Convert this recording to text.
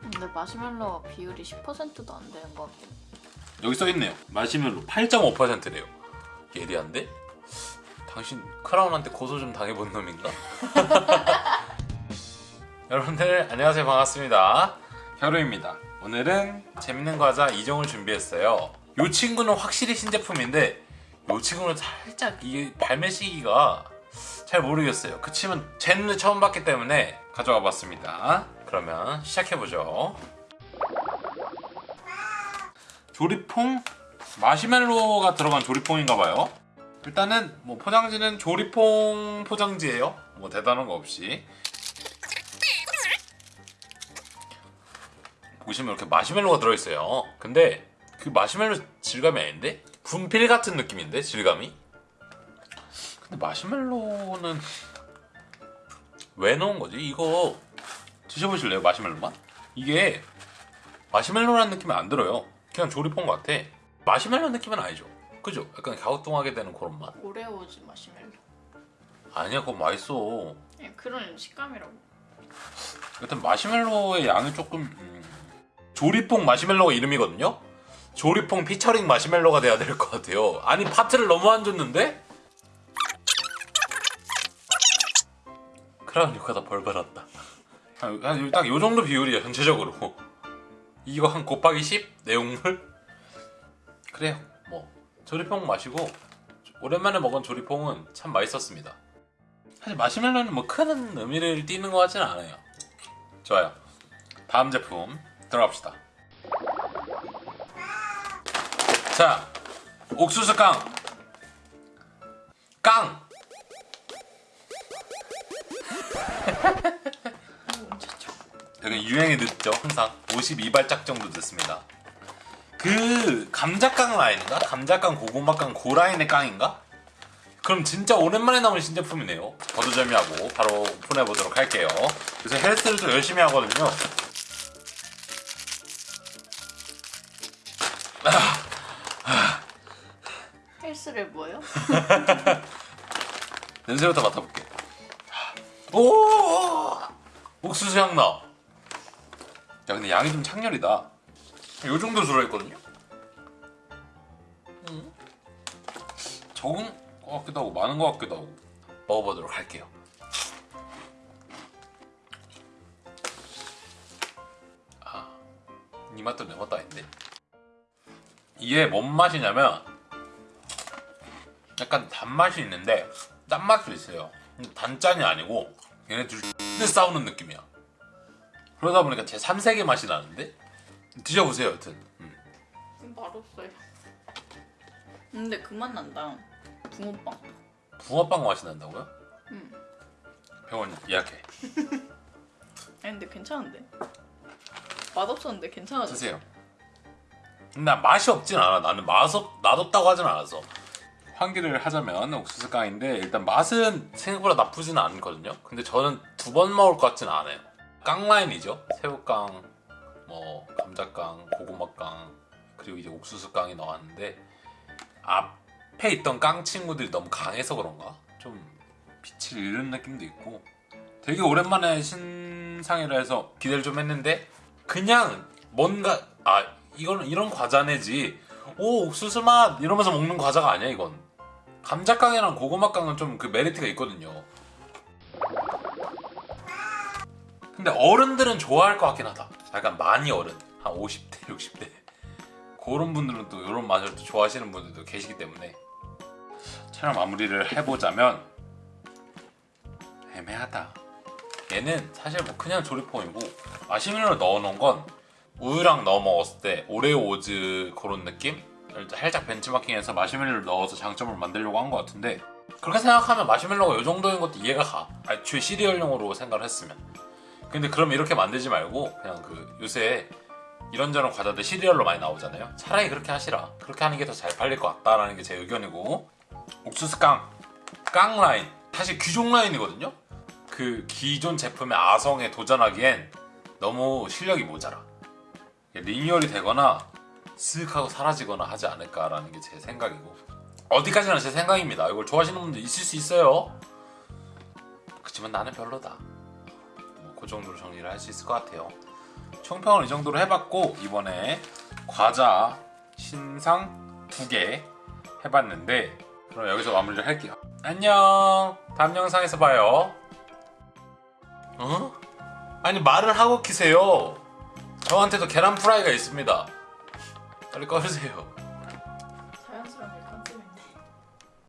근데 마시멜로 비율이 10%도 안 되는 것 같아. 여기 써있네요. 마시멜로 8.5%래요. 예리한데? 당신 크라운한테 고소 좀 당해본 놈인가? 여러분들 안녕하세요. 반갑습니다. 혀루입니다. 오늘은 재밌는 과자 2종을 준비했어요. 이 친구는 확실히 신제품인데 이 친구는 살짝 이게 발매 시기가 잘 모르겠어요. 그치만 제 눈에 처음 봤기 때문에 가져와 봤습니다 그러면 시작해보죠 조리퐁 마시멜로가 들어간 조리퐁인가봐요. 일단은 뭐 포장지는 조리퐁 포장지예요. 뭐 대단한 거 없이. 보시면 이렇게 마시멜로가 들어있어요. 근데 그 마시멜로 질감이 아닌데? 분필 같은 느낌인데 질감이? 근데 마시멜로는 왜 넣은 거지? 이거 드셔보실래요? 마시멜로 맛? 이게 마시멜로라는 느낌이 안 들어요. 그냥 조리퐁 같아. 마시멜로 느낌은 아니죠. 그죠? 약간 갸우뚱하게 되는 그런 맛. 오레오즈 마시멜로. 아니야, 그거 맛있어. 예, 그런 식감이라고. 여튼 마시멜로의 양이 조금 음, 조리퐁 마시멜로가 이름이거든요. 조리퐁 피처링 마시멜로가 돼야 될 것 같아요. 아니 파트를 너무 안 줬는데? 크라운 욕하다 벌 받았다. 딱 요 정도 비율이야 전체적으로. 이거 한 곱하기 10 내용물? 그래요. 뭐 조리퐁 마시고 오랜만에 먹은 조리퐁은 참 맛있었습니다. 사실 마시멜로는 뭐 큰 의미를 띠는 것 같지는 않아요. 좋아요. 다음 제품 들어갑시다. 자, 옥수수 깡. 깡. 여기 유행이 늦죠. 항상 52발짝 정도 늦습니다. 그 감자깡 라인인가? 감자깡, 고구마깡, 고라인의 깡인가? 그럼 진짜 오랜만에 나온 신제품이네요. 버드점이하고 바로 오픈해 보도록 할게요. 요새 헬스를 좀 열심히 하거든요. 헬스를 뭐요? 냄새부터 맡아볼게. 오! 옥수수 향 나. 야, 근데 양이 좀 창렬이다. 요 정도 들어있거든요? 음. 적은 것 같기도 하고, 많은 것 같기도 하고. 먹어보도록 할게요. 아, 이 맛도 내 맛도 아닌데. 이게 뭔 맛이냐면, 약간 단맛이 있는데 짠맛도 있어요 단짠이 아니고 얘네 둘 싸우는 느낌이야 그러다 보니까 제 3세계 맛이 나는데 드셔보세요 여튼 음. 맛없어요. 근데 그 맛 난다. 붕어빵. 붕어빵 맛이 난다고요? 응. 병원 예약해 아니 근데 괜찮은데. 맛없었는데 괜찮아졌어. 드세요 근데 난 맛이 없진 않아 나는 맛없, 맛없다고 하진 않았어 환기를 하자면 옥수수 깡인데 일단 맛은 생각보다 나쁘지는 않거든요 근데 저는 두 번 먹을 것 같지는 않아요 깡 라인이죠. 새우깡 뭐 감자깡 고구마깡 그리고 이제 옥수수깡이 나왔는데 앞에 있던 깡 친구들이 너무 강해서 그런가? 좀 빛을 잃은 느낌도 있고. 되게 오랜만에 신상이라 해서 기대를 좀 했는데 그냥 뭔가 아 이거는 이런 과자네지. 오 옥수수 맛! 이러면서 먹는 과자가 아니야 이건. 감자깡이랑 고구마깡은 좀 그 메리트가 있거든요 근데 어른들은 좋아할 것 같긴 하다. 약간 많이 어른. 한 50대 60대. 그런 분들은 또 이런 맛을 또 좋아하시는 분들도 계시기 때문에. 촬영 마무리를 해보자면 애매하다. 얘는 사실 뭐 그냥 조리퐁이고 마시멜로를 넣어놓은 건 우유랑 넣어 먹었을 때 오레오 오즈 그런 느낌? 살짝 벤치마킹해서 마시멜로를 넣어서 장점을 만들려고 한 것 같은데 그렇게 생각하면 마시멜로가 이 정도인 것도 이해가 가. 애초에 시리얼용으로 생각을 했으면 근데 그럼 이렇게 만들지 말고 그냥 그 요새 이런저런 과자들 시리얼로 많이 나오잖아요. 차라리 그렇게 하시라. 그렇게 하는 게 더 잘 팔릴 것 같다라는 게 제 의견이고. 옥수수 깡, 깡 라인. 사실 귀종 라인이거든요. 그 기존 제품의 아성에 도전하기엔 너무 실력이 모자라. 리뉴얼이 되거나 쓱 하고 사라지거나 하지 않을까라는 게 제 생각이고. 어디까지나 제 생각입니다. 이걸 좋아하시는 분들 있을 수 있어요. 그렇지만 나는 별로다. 뭐 그 정도로 정리를 할 수 있을 것 같아요 총평을 이 정도로 해봤고 이번에 과자 신상 두 개 해봤는데 그럼 여기서 마무리를 할게요. 안녕. 다음 영상에서 봐요. 어? 아니 말을 하고 키세요. 저한테도 계란 프라이가 있습니다. 빨리 꺼주세요.